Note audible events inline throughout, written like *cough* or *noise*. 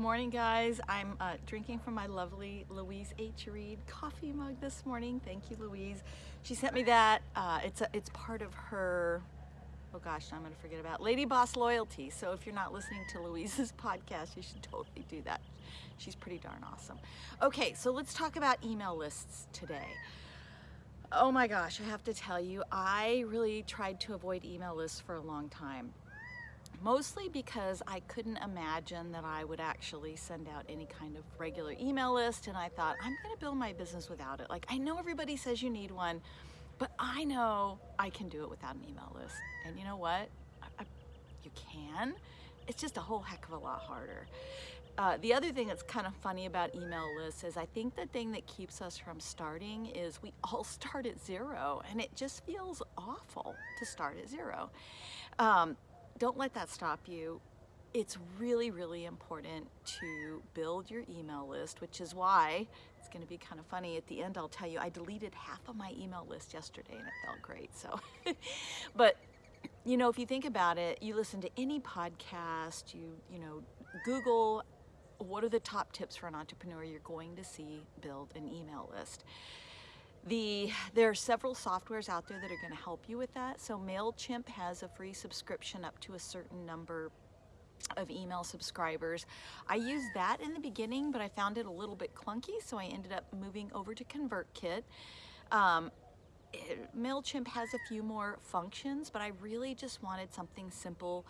morning, guys. I'm uh, drinking from my lovely Louise H. Reed coffee mug this morning. Thank you, Louise. She sent me that. Uh, it's a, it's part of her. Oh gosh, I'm gonna forget about Lady Boss Loyalty. So if you're not listening to Louise's *laughs* podcast, you should totally do that. She's pretty darn awesome. Okay, so let's talk about email lists today. Oh my gosh, I have to tell you, I really tried to avoid email lists for a long time mostly because I couldn't imagine that I would actually send out any kind of regular email list and I thought I'm gonna build my business without it. Like I know everybody says you need one but I know I can do it without an email list. And you know what? I, I, you can? It's just a whole heck of a lot harder. Uh, the other thing that's kind of funny about email lists is I think the thing that keeps us from starting is we *laughs* all start at zero and it just feels awful to start at zero. Um, don't let that stop you. It's really, really important to build your email list, which is why it's going to be kind of funny. At the end, I'll tell you, I deleted half of my email list yesterday and it felt great. So, *laughs* but you know, if you think about it, you listen to any podcast, you, you know, Google what are the top tips for an entrepreneur you're going to see build an email list. The, there are several softwares out there that are going to help you with that. So MailChimp has a free subscription up to a certain number of email subscribers. I used that in the beginning, but I found it a little bit clunky, so I ended up moving over to ConvertKit. Um, it, MailChimp has a few more functions, but I really just wanted something simple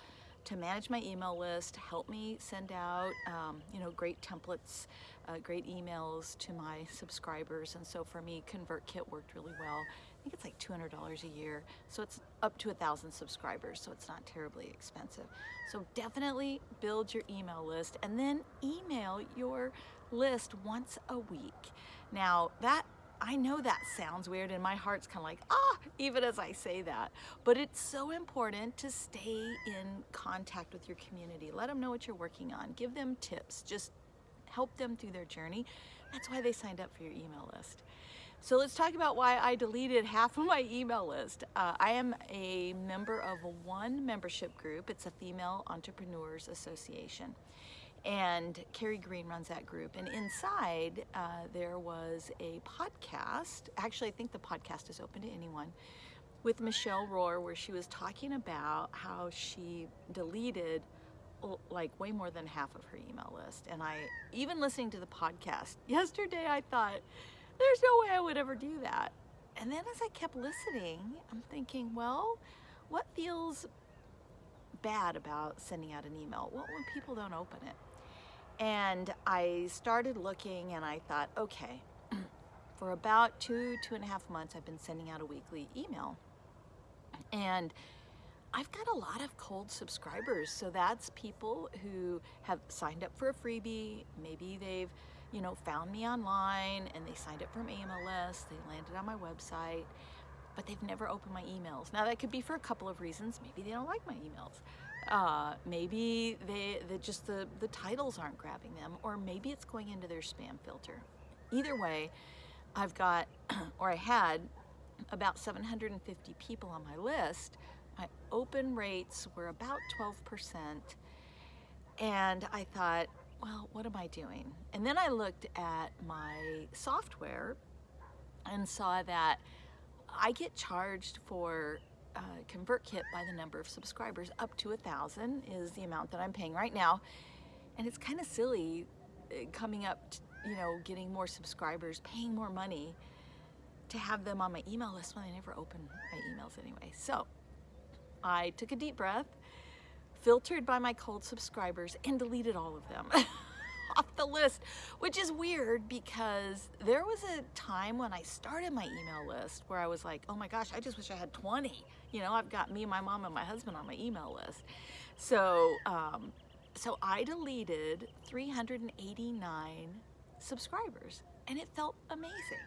to manage my email list, help me send out, um, you know, great templates, uh, great emails to my subscribers. And so for me, ConvertKit worked really well. I think it's like $200 a year. So it's up to a thousand subscribers. So it's not terribly expensive. So definitely build your email list and then email your list once a week. Now that I know that sounds weird and my heart's kind of like, ah, even as I say that. But it's so important to stay in contact with your community. Let them know what you're working on. Give them tips. Just help them through their journey. That's why they signed up for your email list. So let's talk about why I deleted half of my email list. Uh, I am a member of one membership group. It's a Female Entrepreneurs Association and Carrie Green runs that group. And inside uh, there was a podcast. Actually, I think the podcast is open to anyone with Michelle Rohr, where she was talking about how she deleted like way more than half of her email list. And I, even listening to the podcast *laughs* yesterday, I thought, there's no way I would ever do that. And then as I kept listening, I'm thinking, well, what feels bad about sending out an email? What when people don't open it? And I started looking and I thought, okay, *clears throat* for about two, two and a half months, I've been sending out a weekly email. And I've got a lot of cold subscribers. So that's people who have signed up for a freebie. Maybe they've, you know, found me online and they signed up from list. They landed on my website, but they've never opened my emails. Now that could be for a couple of reasons. Maybe they don't like my emails. Uh, maybe they, they just the, the titles aren't grabbing them, or maybe it's going into their spam filter. Either way, I've got, *clears throat* or I had, about 750 people on my list. My open rates were about 12%. And I thought, well, what am I doing? And then I looked at my software and saw that I get charged for uh, ConvertKit by the number of subscribers. Up to a thousand is the amount that I'm paying right now. And it's kind of silly uh, coming up, to, you know, getting more subscribers, paying more money to have them on my email list when I never open my emails anyway. So I took a deep breath, filtered by my cold subscribers, and deleted all of them. *laughs* the list, which is weird because there was a time when I started my email list where I was like, oh my gosh, I just wish I had 20. You know, I've got me, my mom, and my husband on my email list. So, um, so I deleted 389 subscribers and it felt amazing.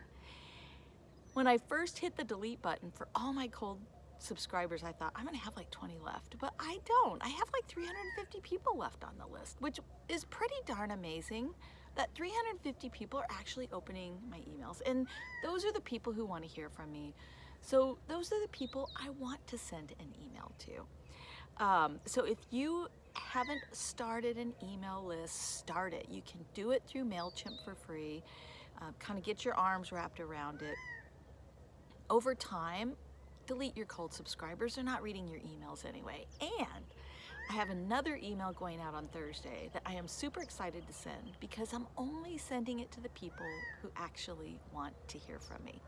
When I first hit the delete button for all my cold subscribers, I thought I'm gonna have like 20 left, but I don't. I have like 350 people left on the list, which is pretty darn amazing that 350 people are actually opening my emails. And those are the people who wanna hear from me. So those are the people I want to send an email to. Um, so if you haven't started an email list, start it. You can do it through MailChimp for free. Uh, kind of get your arms wrapped around it. Over time, delete your cold subscribers. They're not reading your emails anyway. And I have another email going out on Thursday that I am super excited to send because I'm only sending it to the people who actually want to hear from me.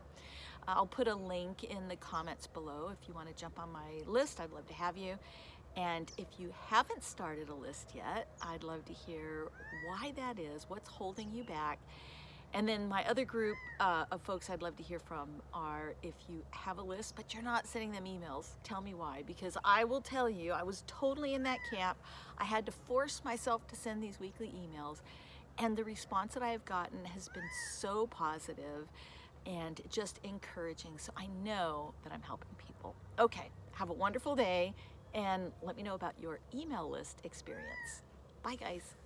Uh, I'll put a link in the comments below if you want to jump on my list. I'd love to have you. And if you haven't started a list yet, I'd love to hear why that is, what's holding you back. And then my other group uh, of folks I'd love to hear from are if you have a list, but you're not sending them emails, tell me why. Because I will tell you, I was totally in that camp. I had to force myself to send these weekly emails. And the response that I have gotten has been so positive and just encouraging. So I know that I'm helping people. Okay, have a wonderful day and let me know about your email list experience. Bye, guys.